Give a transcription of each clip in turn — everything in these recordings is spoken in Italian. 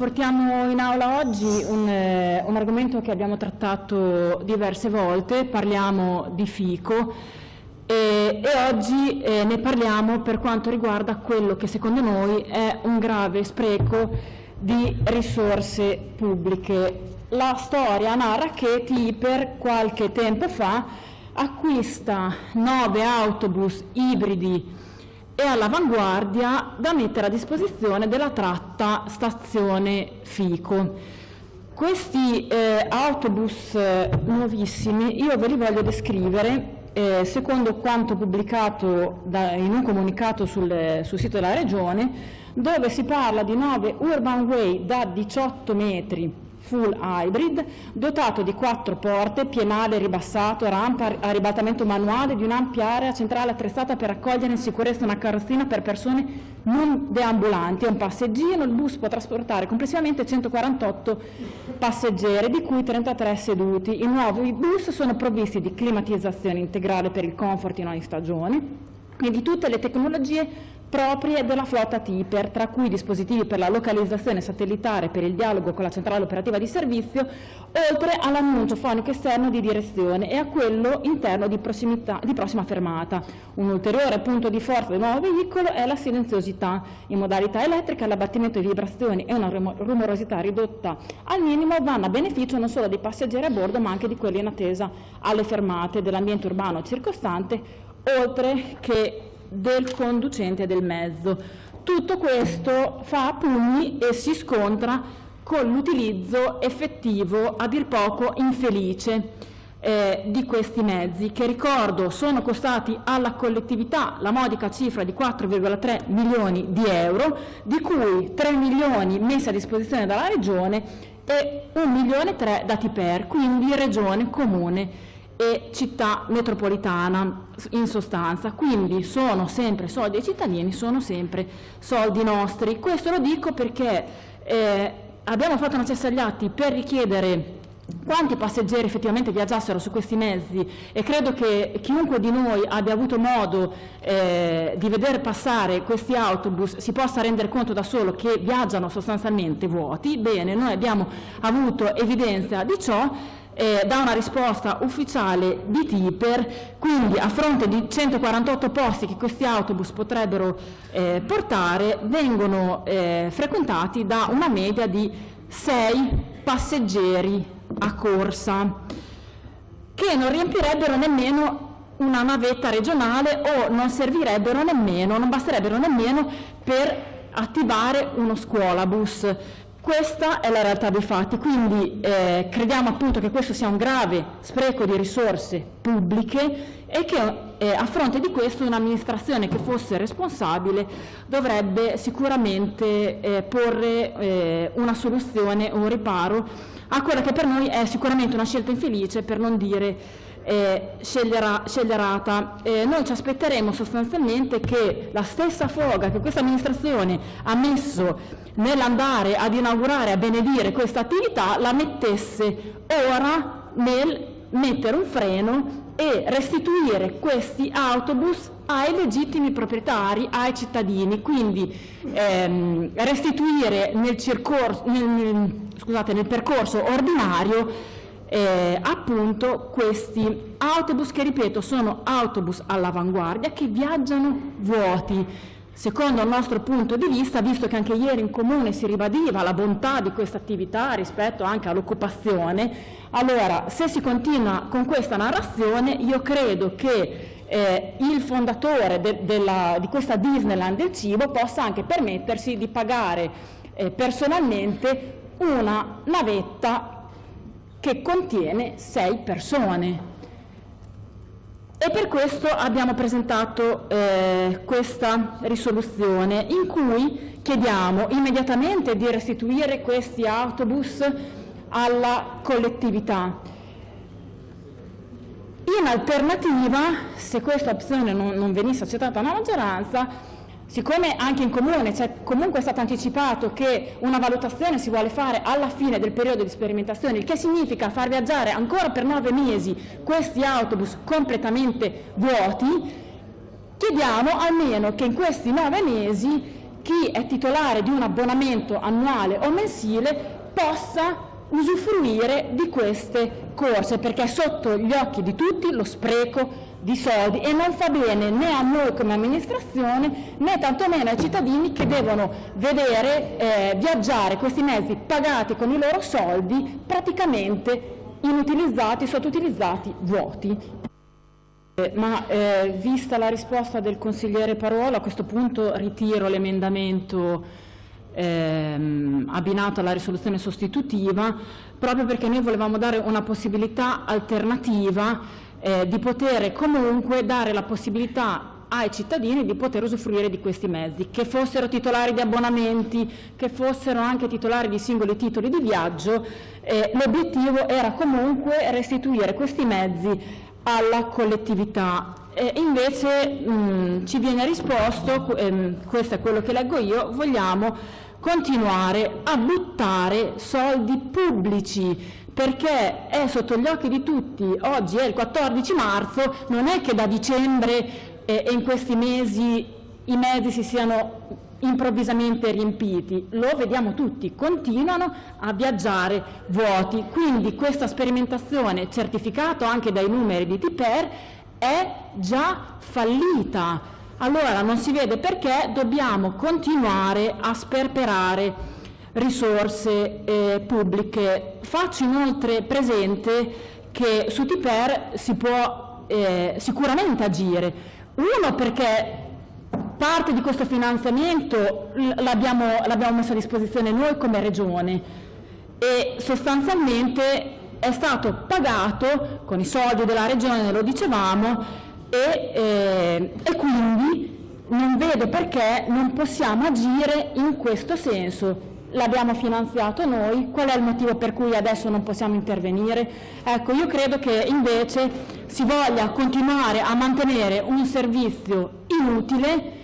portiamo in aula oggi un, eh, un, argomento che abbiamo trattato diverse volte, parliamo di FICO e, e oggi eh, ne parliamo per quanto riguarda quello che secondo noi è un grave spreco di risorse pubbliche. La storia narra che TIPER qualche tempo fa acquista nove autobus ibridi e all'avanguardia da mettere a disposizione della tratta stazione Fico. Questi eh, autobus eh, nuovissimi io ve li voglio descrivere eh, secondo quanto pubblicato da, in un comunicato sul, sul, sito della Regione, dove si parla di nove urban way da 18 metri full hybrid, dotato di quattro porte, pienale ribassato, rampa a ribaltamento manuale di un'ampia area centrale attrezzata per accogliere in sicurezza una carrozzina per persone non deambulanti e un passeggino. Il bus può trasportare complessivamente 148 passeggeri, di cui 33 seduti. I nuovi bus sono provvisti di climatizzazione integrale per il comfort in ogni stagione e di tutte le tecnologie proprie della flotta TIPER, tra cui dispositivi per la localizzazione satellitare per il dialogo con la centrale operativa di servizio, oltre all'annuncio fonico esterno di direzione e a quello interno di, di prossima fermata. Un ulteriore punto di forza del nuovo veicolo è la silenziosità. In modalità elettrica l'abbattimento di vibrazioni e una rumorosità ridotta al minimo vanno a beneficio non solo dei passeggeri a bordo ma anche di quelli in attesa alle fermate dell'ambiente urbano circostante, oltre che del conducente del mezzo. Tutto questo fa pugni e si scontra con l'utilizzo effettivo, a dir poco infelice, eh, di questi mezzi, che ricordo sono costati alla collettività la modica cifra di 4,3 milioni di euro, di cui 3 milioni messi a disposizione dalla Regione e 1 milione e 3 dati per, quindi Regione, Comune e città metropolitana in sostanza, quindi sono sempre soldi dei cittadini, sono sempre soldi nostri. Questo lo dico perché eh, abbiamo fatto una cessa agli atti per richiedere quanti passeggeri effettivamente viaggiassero su questi mezzi e credo che chiunque di noi abbia avuto modo eh, di vedere passare questi autobus si possa rendere conto da solo che viaggiano sostanzialmente vuoti. Bene, noi abbiamo avuto evidenza di ciò eh, da una risposta ufficiale di Tiper, quindi a fronte di 148 posti che questi autobus potrebbero eh, portare, vengono eh, frequentati da una media di 6 passeggeri a corsa, che non riempirebbero nemmeno una navetta regionale o non servirebbero nemmeno, non basterebbero nemmeno per attivare uno scuolabus. Questa è la realtà dei fatti, quindi eh, crediamo appunto che questo sia un grave spreco di risorse pubbliche e che eh, a fronte di questo un'amministrazione che fosse responsabile dovrebbe sicuramente eh, porre eh, una soluzione, un riparo a quella che per noi è sicuramente una scelta infelice per non dire eh, sceglierà, sceglierata. Eh, noi ci aspetteremo sostanzialmente che la stessa foga che questa amministrazione ha messo nell'andare ad inaugurare, a benedire questa attività, la mettesse ora nel mettere un freno e restituire questi autobus ai legittimi proprietari, ai cittadini, quindi ehm, restituire nel, nel, scusate, nel percorso ordinario eh, appunto questi autobus che ripeto sono autobus all'avanguardia che viaggiano vuoti. Secondo il nostro punto di vista, visto che anche ieri in comune si ribadiva la bontà di questa attività rispetto anche all'occupazione, allora se si continua con questa narrazione io credo che eh, il fondatore de della, di questa Disneyland del cibo possa anche permettersi di pagare eh, personalmente una navetta che contiene sei persone. E per questo abbiamo presentato eh, questa risoluzione in cui chiediamo immediatamente di restituire questi autobus alla collettività. In alternativa, se questa opzione non, non venisse accettata dalla maggioranza, Siccome anche in Comune c'è comunque stato anticipato che una valutazione si vuole fare alla fine del periodo di sperimentazione, il che significa far viaggiare ancora per nove mesi questi autobus completamente vuoti, chiediamo almeno che in questi nove mesi chi è titolare di un abbonamento annuale o mensile possa usufruire di queste corse, perché è sotto gli occhi di tutti lo spreco di soldi e non fa bene né a noi come amministrazione né tantomeno ai cittadini che devono vedere eh, viaggiare questi mezzi pagati con i loro soldi praticamente inutilizzati, sottoutilizzati, vuoti. Eh, ma eh, vista la risposta del consigliere Parola, a questo punto ritiro l'emendamento ehm, abbinato alla risoluzione sostitutiva, proprio perché noi volevamo dare una possibilità alternativa eh, di poter comunque dare la possibilità ai cittadini di poter usufruire di questi mezzi, che fossero titolari di abbonamenti, che fossero anche titolari di singoli titoli di viaggio, eh, l'obiettivo era comunque restituire questi mezzi alla collettività. E invece mh, ci viene risposto, ehm, questo è quello che leggo io, vogliamo continuare a buttare soldi pubblici perché è sotto gli occhi di tutti, oggi è il 14 marzo, non è che da dicembre eh, e in questi mesi i mezzi si siano improvvisamente riempiti, lo vediamo tutti, continuano a viaggiare vuoti, quindi questa sperimentazione, certificato anche dai numeri di Tiper, è già fallita. Allora non si vede perché dobbiamo continuare a sperperare risorse eh, pubbliche. Faccio inoltre presente che su Tiper si può eh, sicuramente agire. Uno perché parte di questo finanziamento l'abbiamo messo a disposizione noi come Regione e sostanzialmente è stato pagato con i soldi della Regione, lo dicevamo, e, eh, e quindi non vedo perché non possiamo agire in questo senso l'abbiamo finanziato noi, qual è il motivo per cui adesso non possiamo intervenire? Ecco, io credo che invece si voglia continuare a mantenere un servizio inutile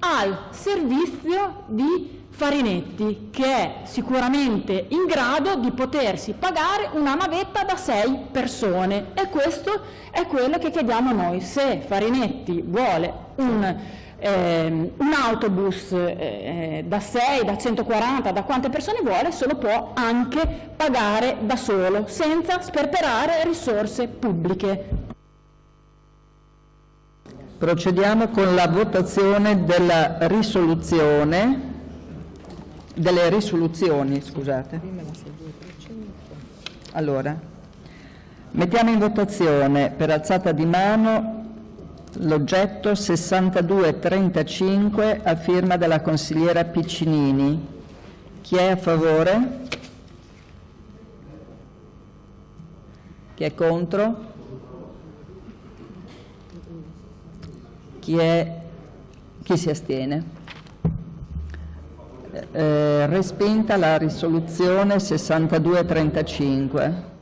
al servizio di Farinetti, che è sicuramente in grado di potersi pagare una navetta da sei persone e questo è quello che chiediamo noi. Se Farinetti vuole un eh, un autobus eh, da 6, da 140, da quante persone vuole, se lo può anche pagare da solo, senza sperperare risorse pubbliche. Procediamo con la votazione della risoluzione, delle risoluzioni, scusate. Allora, mettiamo in votazione per alzata di mano l'oggetto 6235 a firma della consigliera Piccinini. Chi è a favore? Chi è contro? Chi, è, chi si astiene? Eh, respinta la risoluzione 6235.